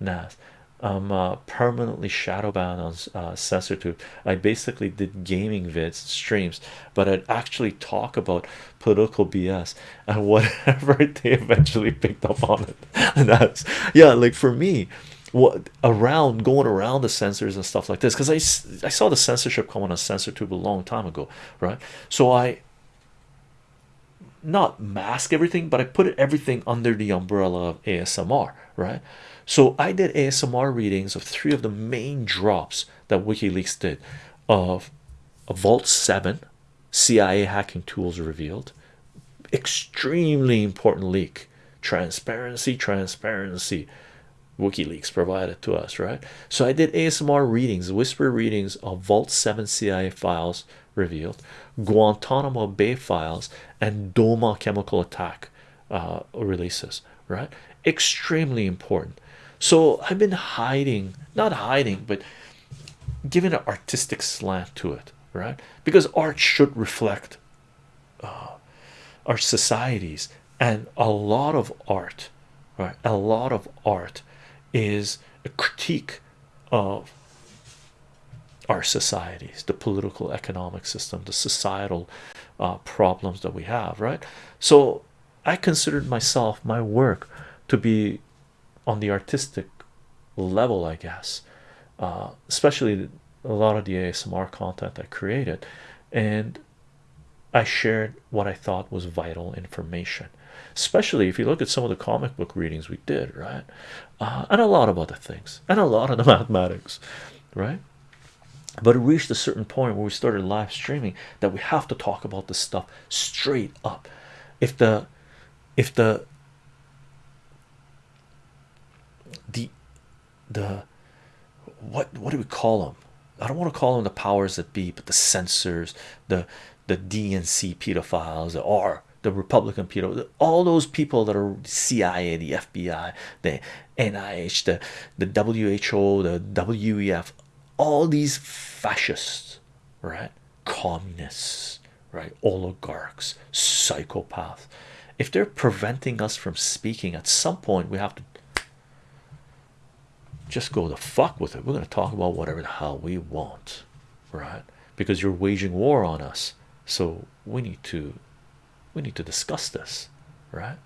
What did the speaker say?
Nas. I'm uh, permanently shadow banned on uh, CensorTube. I basically did gaming vids streams, but I'd actually talk about political BS and whatever they eventually picked up on it. And that's yeah, like for me, what around going around the censors and stuff like this because I, I saw the censorship coming on CensorTube a long time ago, right? So I not mask everything, but I put everything under the umbrella of ASMR, right? So I did ASMR readings of three of the main drops that WikiLeaks did of a Vault 7 CIA hacking tools revealed, extremely important leak, transparency, transparency. WikiLeaks provided to us, right? So I did ASMR readings, whisper readings of Vault 7 CIA files revealed, Guantanamo Bay files, and Douma chemical attack uh, releases, right? Extremely important. So I've been hiding, not hiding, but giving an artistic slant to it, right? Because art should reflect uh, our societies, and a lot of art, right? A lot of art is a critique of our societies, the political economic system, the societal uh, problems that we have, right? So I considered myself, my work, to be on the artistic level, I guess, uh, especially a lot of the ASMR content I created, and I shared what I thought was vital information. Especially if you look at some of the comic book readings we did right? Uh, and a lot of other things and a lot of the mathematics right but it reached a certain point where we started live streaming that we have to talk about this stuff straight up. If the if the the the what what do we call them i don't want to call them the powers that be but the censors the the dnc pedophiles or the republican pedo all those people that are cia the fbi the nih the the who the wef all these fascists right? Communists right? Oligarchs psychopaths. If they're preventing us from speaking at some point we have to just go the fuck with it. We're going to talk about whatever the hell we want right? Because you're waging war on us. So we need to we need to discuss this right